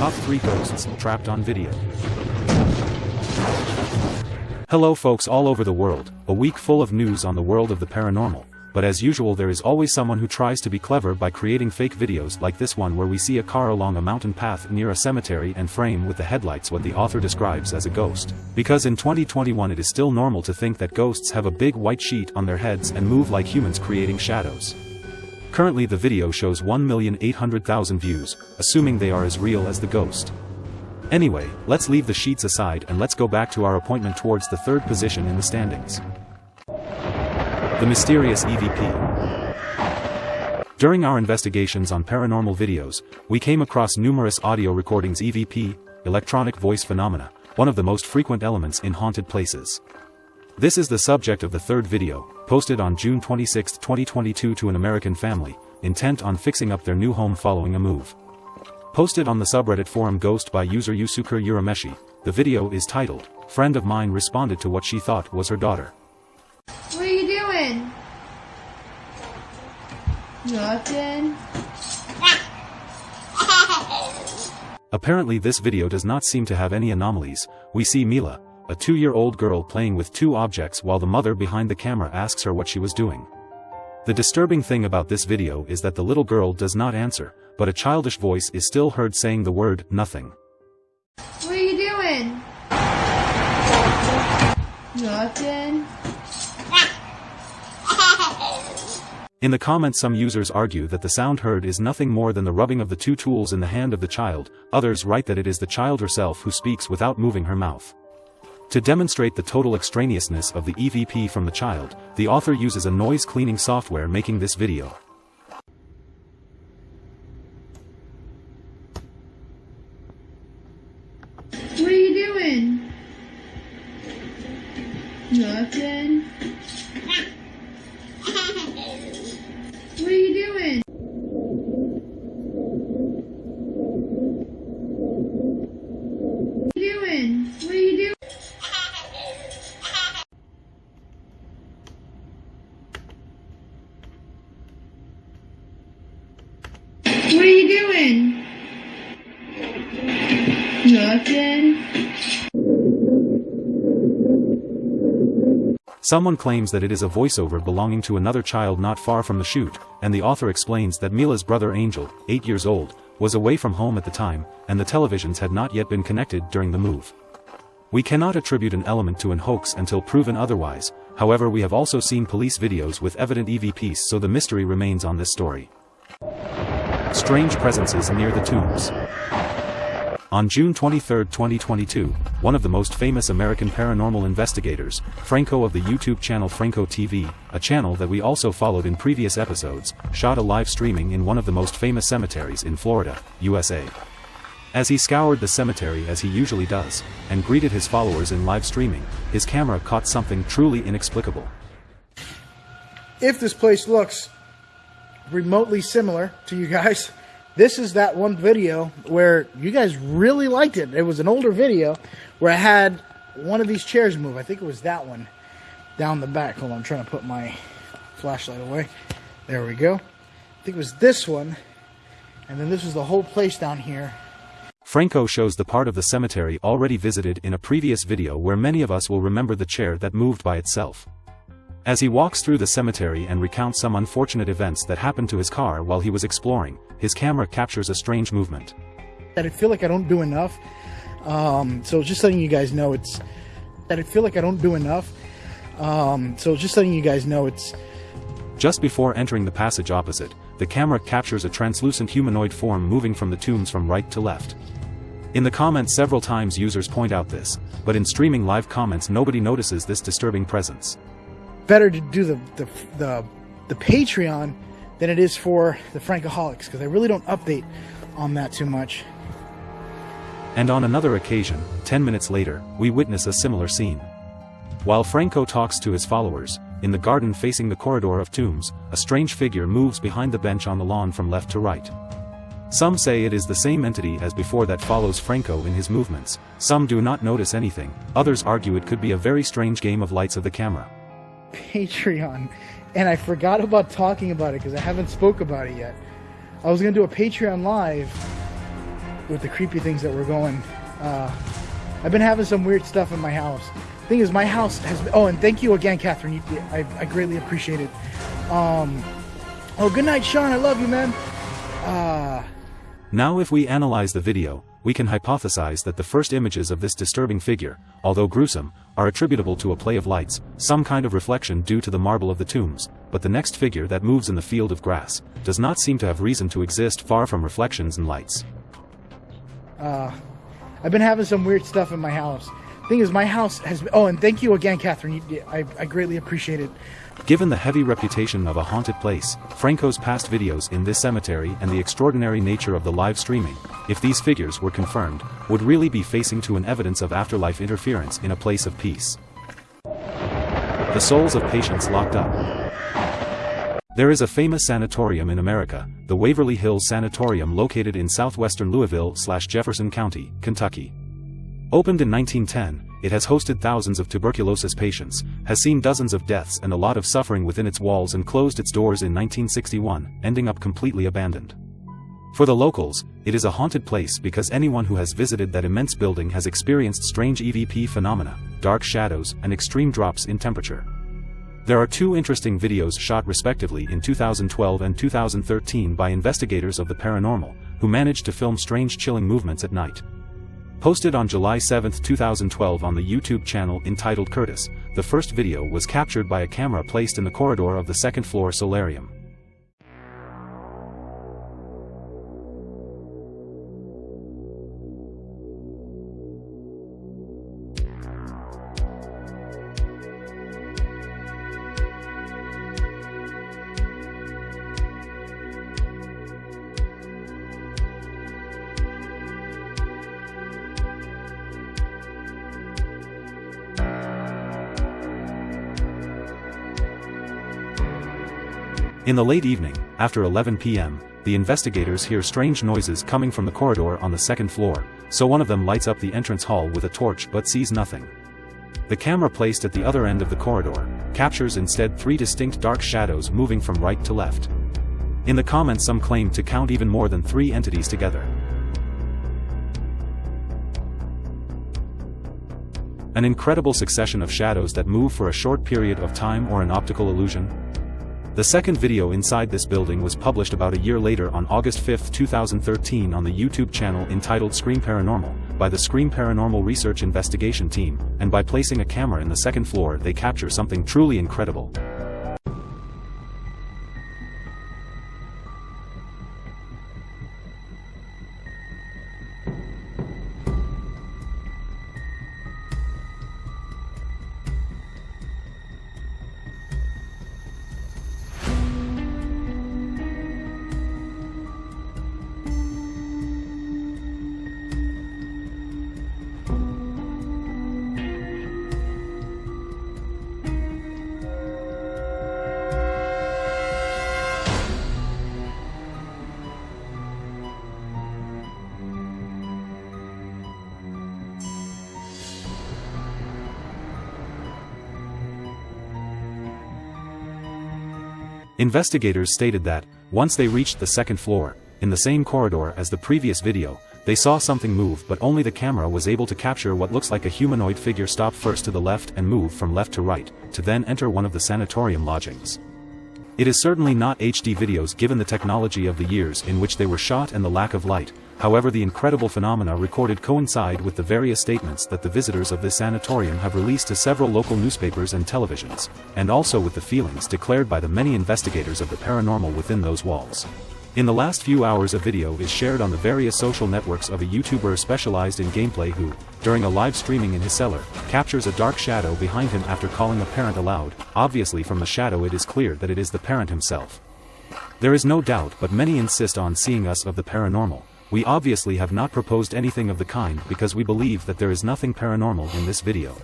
top 3 ghosts trapped on video. Hello folks all over the world, a week full of news on the world of the paranormal, but as usual there is always someone who tries to be clever by creating fake videos like this one where we see a car along a mountain path near a cemetery and frame with the headlights what the author describes as a ghost. Because in 2021 it is still normal to think that ghosts have a big white sheet on their heads and move like humans creating shadows. Currently the video shows 1,800,000 views, assuming they are as real as the ghost. Anyway, let's leave the sheets aside and let's go back to our appointment towards the third position in the standings. The Mysterious EVP During our investigations on paranormal videos, we came across numerous audio recordings EVP, electronic voice phenomena, one of the most frequent elements in haunted places. This is the subject of the third video, posted on June 26, 2022 to an American family, intent on fixing up their new home following a move. Posted on the subreddit forum Ghost by user Yusuke Urameshi, the video is titled, Friend of mine responded to what she thought was her daughter. What are you doing? Nothing. Apparently this video does not seem to have any anomalies, we see Mila, a two-year-old girl playing with two objects while the mother behind the camera asks her what she was doing. The disturbing thing about this video is that the little girl does not answer, but a childish voice is still heard saying the word, nothing. What are you doing? Nothing. In the comments some users argue that the sound heard is nothing more than the rubbing of the two tools in the hand of the child, others write that it is the child herself who speaks without moving her mouth. To demonstrate the total extraneousness of the EVP from the child, the author uses a noise cleaning software making this video. What are you doing? Nothing. What are you doing? What are you doing? What are you doing? What are you doing? Someone claims that it is a voiceover belonging to another child not far from the shoot, and the author explains that Mila's brother Angel, 8 years old, was away from home at the time, and the televisions had not yet been connected during the move. We cannot attribute an element to an hoax until proven otherwise, however we have also seen police videos with evident EVPs so the mystery remains on this story. Strange presences near the tombs. On June 23, 2022, one of the most famous American paranormal investigators, Franco of the YouTube channel Franco TV, a channel that we also followed in previous episodes, shot a live streaming in one of the most famous cemeteries in Florida, USA. As he scoured the cemetery as he usually does, and greeted his followers in live streaming, his camera caught something truly inexplicable. if this place looks remotely similar to you guys, this is that one video where you guys really liked it. It was an older video where I had one of these chairs move. I think it was that one down the back. Hold on, I'm trying to put my flashlight away. There we go. I think it was this one. And then this was the whole place down here. Franco shows the part of the cemetery already visited in a previous video where many of us will remember the chair that moved by itself. As he walks through the cemetery and recounts some unfortunate events that happened to his car while he was exploring, his camera captures a strange movement. That I feel like I don't do enough. Um, so just letting you guys know it's that I feel like I don't do enough. Um, so just letting you guys know it's Just before entering the passage opposite, the camera captures a translucent humanoid form moving from the tombs from right to left. In the comments several times users point out this, but in streaming live comments nobody notices this disturbing presence. Better to do the the the, the Patreon than it is for the Frankaholics because I really don't update on that too much. And on another occasion, 10 minutes later, we witness a similar scene. While Franco talks to his followers, in the garden facing the corridor of tombs, a strange figure moves behind the bench on the lawn from left to right. Some say it is the same entity as before that follows Franco in his movements, some do not notice anything, others argue it could be a very strange game of lights of the camera. Patreon, and I forgot about talking about it because I haven't spoke about it yet. I was gonna do a Patreon live with the creepy things that were going. Uh, I've been having some weird stuff in my house. Thing is, my house has. Been, oh, and thank you again, Catherine. You, I, I greatly appreciate it. Um, oh, good night, Sean. I love you, man. Uh, Now if we analyze the video, we can hypothesize that the first images of this disturbing figure, although gruesome, are attributable to a play of lights, some kind of reflection due to the marble of the tombs, but the next figure that moves in the field of grass, does not seem to have reason to exist far from reflections and lights. Uh, I've been having some weird stuff in my house. Thing is, my house has. Been, oh, and thank you again, Catherine. You, I, I greatly appreciate it. Given the heavy reputation of a haunted place, Franco's past videos in this cemetery and the extraordinary nature of the live streaming, if these figures were confirmed, would really be facing to an evidence of afterlife interference in a place of peace. The souls of patients locked up. There is a famous sanatorium in America, the Waverly Hills Sanatorium located in southwestern Louisville slash Jefferson County, Kentucky. Opened in 1910, it has hosted thousands of tuberculosis patients, has seen dozens of deaths and a lot of suffering within its walls and closed its doors in 1961, ending up completely abandoned. For the locals, it is a haunted place because anyone who has visited that immense building has experienced strange EVP phenomena, dark shadows, and extreme drops in temperature. There are two interesting videos shot respectively in 2012 and 2013 by investigators of the paranormal, who managed to film strange chilling movements at night. Posted on July 7, 2012 on the YouTube channel entitled Curtis, the first video was captured by a camera placed in the corridor of the second floor solarium. In the late evening, after 11 p.m., the investigators hear strange noises coming from the corridor on the second floor, so one of them lights up the entrance hall with a torch but sees nothing. The camera placed at the other end of the corridor, captures instead three distinct dark shadows moving from right to left. In the comments some claim to count even more than three entities together. An incredible succession of shadows that move for a short period of time or an optical illusion, the second video inside this building was published about a year later on August 5, 2013 on the YouTube channel entitled Scream Paranormal, by the Scream Paranormal Research Investigation Team, and by placing a camera in the second floor they capture something truly incredible. Investigators stated that, once they reached the second floor, in the same corridor as the previous video, they saw something move but only the camera was able to capture what looks like a humanoid figure stop first to the left and move from left to right, to then enter one of the sanatorium lodgings. It is certainly not HD videos given the technology of the years in which they were shot and the lack of light, however the incredible phenomena recorded coincide with the various statements that the visitors of this sanatorium have released to several local newspapers and televisions, and also with the feelings declared by the many investigators of the paranormal within those walls. In the last few hours a video is shared on the various social networks of a YouTuber specialized in gameplay who, during a live streaming in his cellar, captures a dark shadow behind him after calling a parent aloud, obviously from the shadow it is clear that it is the parent himself. There is no doubt but many insist on seeing us of the paranormal, we obviously have not proposed anything of the kind because we believe that there is nothing paranormal in this video.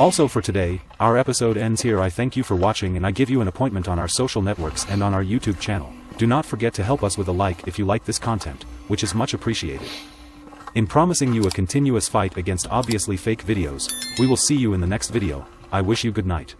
Also for today, our episode ends here I thank you for watching and I give you an appointment on our social networks and on our YouTube channel. Do not forget to help us with a like if you like this content, which is much appreciated. In promising you a continuous fight against obviously fake videos, we will see you in the next video, I wish you good night.